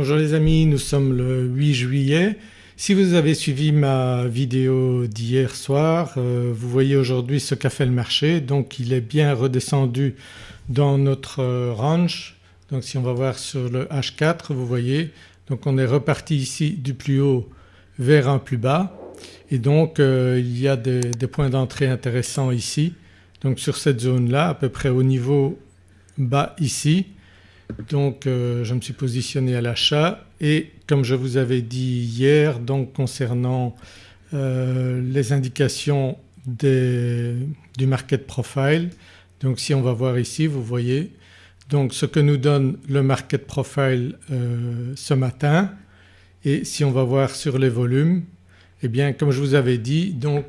Bonjour les amis, nous sommes le 8 juillet. Si vous avez suivi ma vidéo d'hier soir euh, vous voyez aujourd'hui ce qu'a fait le marché donc il est bien redescendu dans notre euh, range. Donc si on va voir sur le H4 vous voyez donc on est reparti ici du plus haut vers un plus bas et donc euh, il y a des, des points d'entrée intéressants ici. Donc sur cette zone là à peu près au niveau bas ici donc euh, je me suis positionné à l'achat et comme je vous avais dit hier donc concernant euh, les indications du market profile donc si on va voir ici vous voyez donc ce que nous donne le market profile euh, ce matin et si on va voir sur les volumes eh bien comme je vous avais dit donc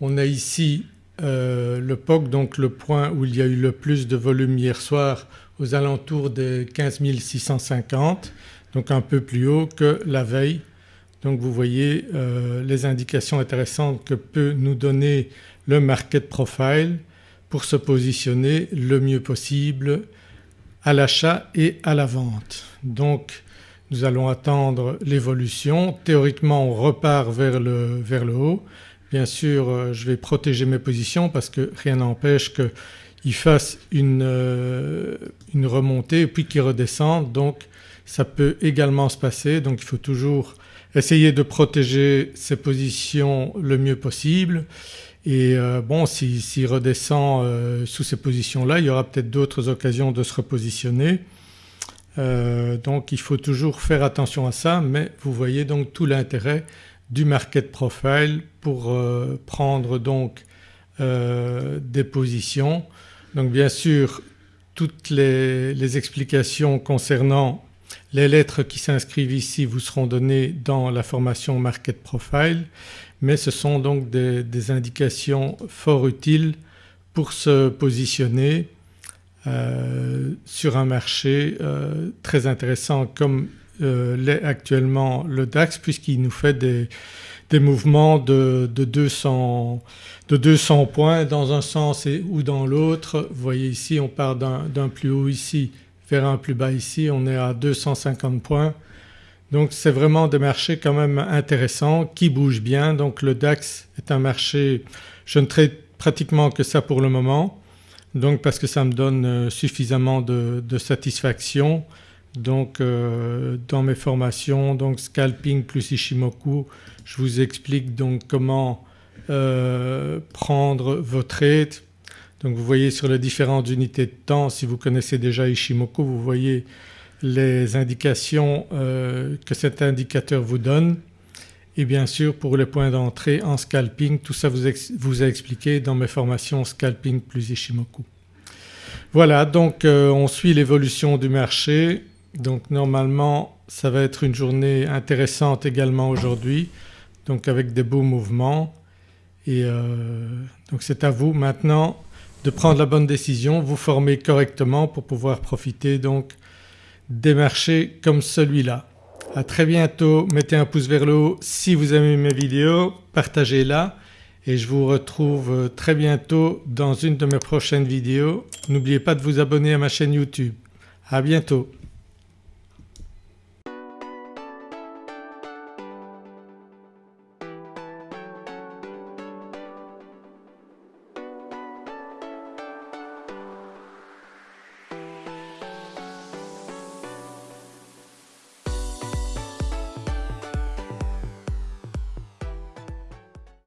on a ici le POC donc le point où il y a eu le plus de volume hier soir aux alentours des 15 650 donc un peu plus haut que la veille. Donc vous voyez euh, les indications intéressantes que peut nous donner le market profile pour se positionner le mieux possible à l'achat et à la vente. Donc nous allons attendre l'évolution. Théoriquement on repart vers le, vers le haut. Bien sûr euh, je vais protéger mes positions parce que rien n'empêche que il fasse une, euh, remontée et puis qu'il redescende. Donc ça peut également se passer. Donc il faut toujours essayer de protéger ses positions le mieux possible. Et euh, bon s'il redescend euh, sous ces positions-là il y aura peut-être d'autres occasions de se repositionner. donc il faut toujours faire attention à ça. Mais vous voyez donc tout l'intérêt du market profile pour prendre donc des positions donc bien sûr toutes les, explications concernant les lettres qui s'inscrivent ici vous seront données dans la formation Market Profile mais ce sont donc des, indications fort utiles pour se positionner euh, sur un marché euh, très intéressant comme euh, l'est actuellement le DAX puisqu'il nous fait des, des mouvements de, 200, de 200 points dans un sens et, ou dans l'autre. Vous voyez ici on part d'un plus haut ici vers un plus bas ici, on est à 250 points. Donc c'est vraiment des marchés quand même intéressants qui bougent bien. Donc le DAX est un marché, je ne traite pratiquement que ça pour le moment donc parce que ça me donne euh, suffisamment de, satisfaction. Donc euh, dans mes formations donc scalping plus Ishimoku je vous explique donc comment euh, prendre vos trades. Donc vous voyez sur les différentes unités de temps si vous connaissez déjà Ishimoku vous voyez les indications euh, que cet indicateur vous donne et bien sûr pour les points d'entrée en scalping tout ça vous, vous a expliqué dans mes formations scalping plus Ishimoku. Voilà donc on suit l'évolution du marché donc normalement ça va être une journée intéressante également aujourd'hui donc avec des beaux mouvements et euh, donc c'est à vous maintenant de prendre la bonne décision, vous former correctement pour pouvoir profiter donc des marchés comme celui-là. À très bientôt, mettez un pouce vers le haut si vous aimez mes vidéos, partagez-la et je vous retrouve très bientôt dans une de mes prochaines vidéos. N'oubliez pas de vous abonner à ma chaîne YouTube. À bientôt.